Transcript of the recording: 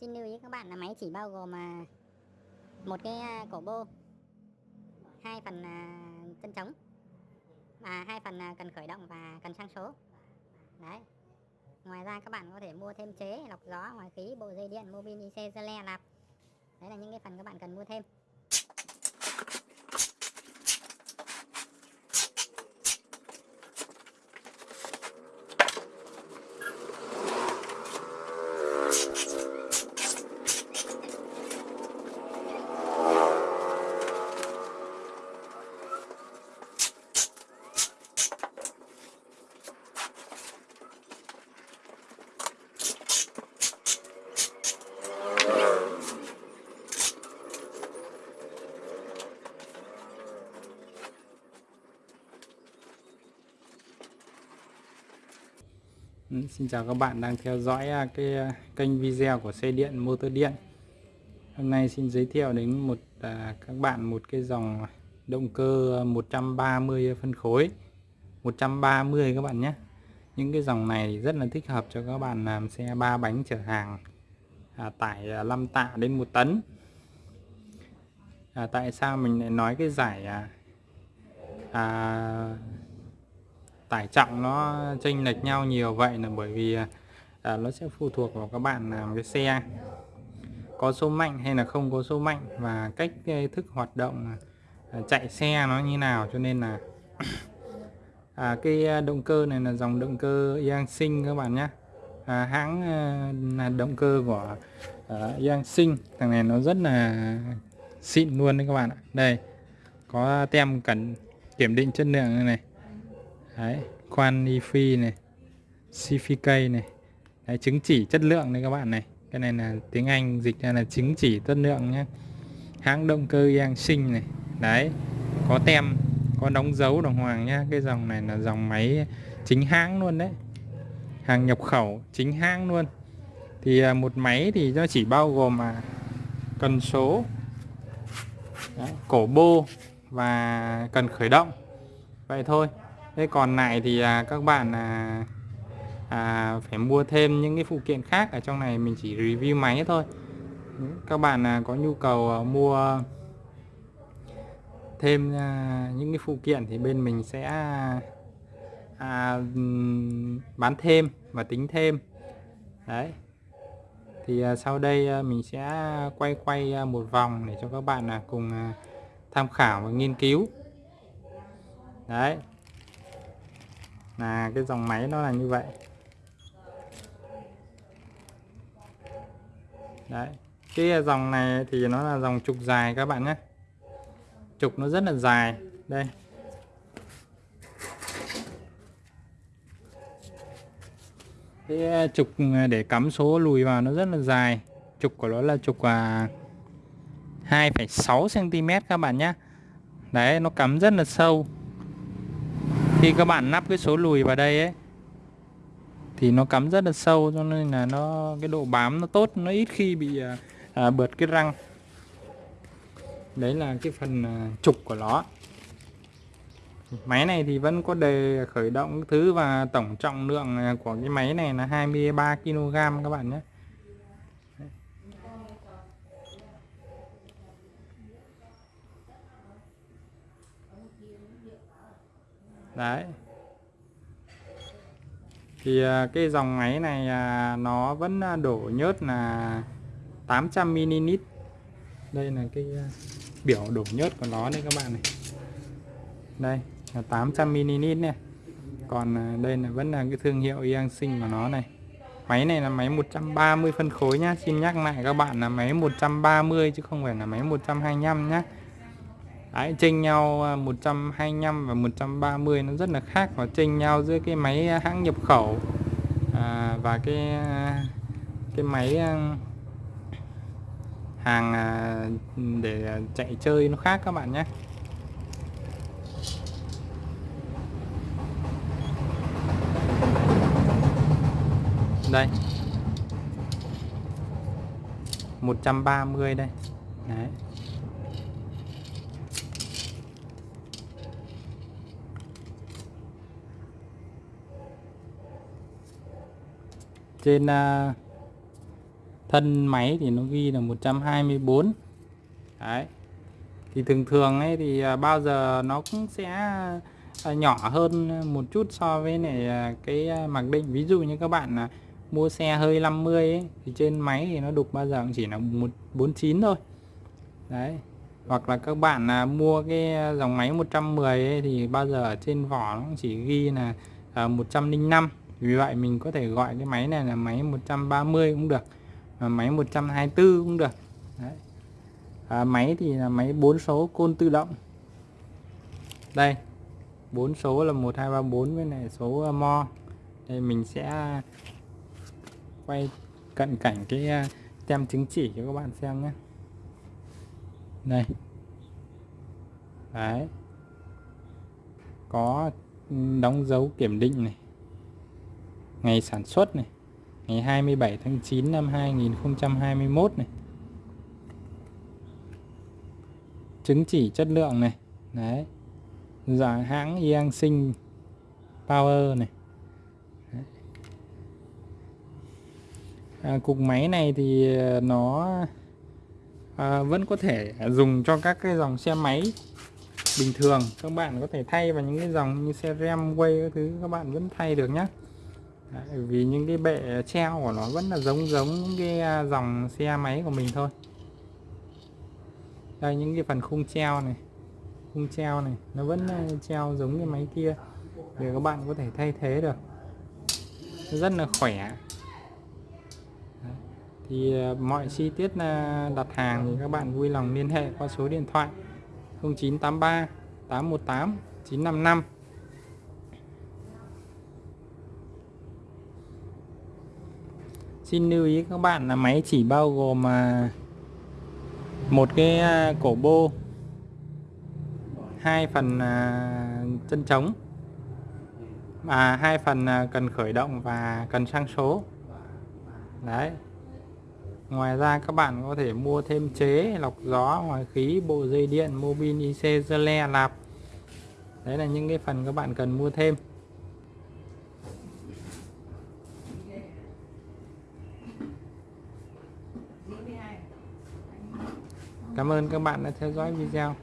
Xin lưu ý các bạn là máy chỉ bao gồm à, một cái à, cổ bô, hai phần à, chân trống và hai phần cần khởi động và cần sang số. Đấy. Ngoài ra các bạn có thể mua thêm chế, lọc gió, ngoài khí, bộ dây điện, mobin IC, dơ le, lạp. Đấy là những cái phần các bạn cần mua thêm. Ừ, xin chào các bạn đang theo dõi à, cái à, kênh video của xe điện motor điện. Hôm nay xin giới thiệu đến một à, các bạn một cái dòng động cơ 130 phân khối. 130 các bạn nhé. Những cái dòng này rất là thích hợp cho các bạn làm xe ba bánh chở hàng à, tải à, 5 tạ đến 1 tấn. À, tại sao mình lại nói cái giải à, à, tải trọng nó chênh lệch nhau nhiều vậy là bởi vì à, à, nó sẽ phụ thuộc vào các bạn làm cái xe. Có số mạnh hay là không có số mạnh và cách cái thức hoạt động à, à, chạy xe nó như nào. Cho nên là à, cái động cơ này là dòng động cơ Yang Sinh các bạn nhé. À, hãng à, là động cơ của à, Yang Sinh. Thằng này nó rất là xịn luôn đấy các bạn ạ. Đây có tem cần kiểm định chất lượng này, này đấy quantify này CFK này. Đấy, chứng chỉ chất lượng đấy các bạn này. Cái này là tiếng Anh dịch ra là chứng chỉ chất lượng nhé hãng động cơ Yang Sinh này. Đấy có tem có đóng dấu đồng hoàng nhá. Cái dòng này là dòng máy chính hãng luôn đấy. Hàng nhập khẩu chính hãng luôn. Thì à, một máy thì nó chỉ bao gồm mà cần số đấy, cổ bô và cần khởi động. Vậy thôi thế còn lại thì à, các bạn à, à, phải mua thêm những cái phụ kiện khác ở trong này mình chỉ review máy thôi. Các bạn à, có nhu cầu à, mua thêm à, những cái phụ kiện thì bên mình sẽ à, à bán thêm và tính thêm. Đấy. Thì à, sau đây à, mình sẽ quay quay à, một vòng để cho các bạn à, cùng à, tham khảo và nghiên cứu. Đấy là cái dòng máy nó là như vậy. Đấy cái dòng này thì nó là dòng trục dài các bạn nhé. Trục nó rất là dài. Đây. Cái ờ, trục ờ, để cắm số lùi vào nó rất là dài. Trục của nó là trục à 2,6 cm các bạn nhé. Đấy nó cắm rất là sâu khi các bạn nắp cái số lùi vào đây ấy thì nó cắm rất là sâu cho nên là nó cái độ bám nó tốt nó ít khi bị à, à bượt cái răng. Đấy là cái phần à, trục của nó. Máy này thì vẫn có đề khởi động thứ và tổng trọng lượng à, của cái máy này là 23 kg các bạn nhé. Đấy. Thì à, cái dòng máy này à, nó vẫn à, đổ nhớt là 800 ml. Đây là cái biểu đổ nhớt của nó đây các bạn này. Đây, là 800 ml này còn đây là vẫn là cái thương hiệu Yang Sinh của nó này. Máy này là máy 130 phân khối nhá. Xin nhắc lại các bạn là máy 130 chứ không phải là máy 125 nhá. Đấy, chênh nhau à, 125 và 130 nó rất là khác và chênh nhau giữa cái máy à, hãng nhập khẩu à, và cái à, cái máy hàng để chạy chơi nó khác các bạn nhé. Đây. 130 đây. Đấy. Trên à, thân máy thì nó ghi là 124 đấy. Thì thường thường ấy thì à, bao giờ nó cũng sẽ à, nhỏ hơn một chút so với này cái mặc định. Ví dụ như các bạn là mua xe hơi 50 ấy, thì trên máy thì nó đục bao giờ cũng chỉ là 149 thôi. Đấy. Hoặc là các bạn là mua cái dòng máy 110 ấy, thì bao giờ trên vỏ nó cũng chỉ ghi là à, 105 vì vậy mình có thể gọi cái máy này là máy 130 cũng được và máy 124 cũng được. Đấy. À, máy thì là máy 4 số côn tự động. Đây 4 số là 1234 với này số à, mo. Đây mình sẽ quay cận cảnh cái à, tem chứng chỉ cho các bạn xem nhé. Đây. Đấy. Có đóng dấu kiểm định này ngày sản xuất này ngày 27 tháng 9 năm 2021 này. Chứng chỉ chất lượng này đấy. Dạng hãng Yang Sinh Power này. Đấy. À, cục máy này thì à, nó à, vẫn có thể dùng cho các cái dòng xe máy bình thường. Các bạn có thể thay vào những cái dòng như xe rem quay các thứ các bạn vẫn thay được nhé Đấy, vì những cái bệ treo của nó vẫn là giống giống những cái à, dòng xe máy của mình thôi. Đây những cái phần khung treo này khung treo này nó vẫn à, treo giống như máy kia để các bạn có thể thay thế được. Rất là khỏe. Đấy. thì à, mọi chi tiết đặt hàng thì các bạn vui lòng liên hệ qua số điện thoại 0983 818 955 Xin lưu ý các bạn là máy chỉ bao gồm à, một cái à, cổ bô, hai phần à, chân trống và hai phần cần khởi động và cần sang số. Đấy. Ngoài ra các bạn có thể mua thêm chế, lọc gió, ngoài khí, bộ dây điện mô bin IC le, lạp. Đấy là những cái phần các bạn cần mua thêm. Cảm ơn các bạn đã theo dõi video.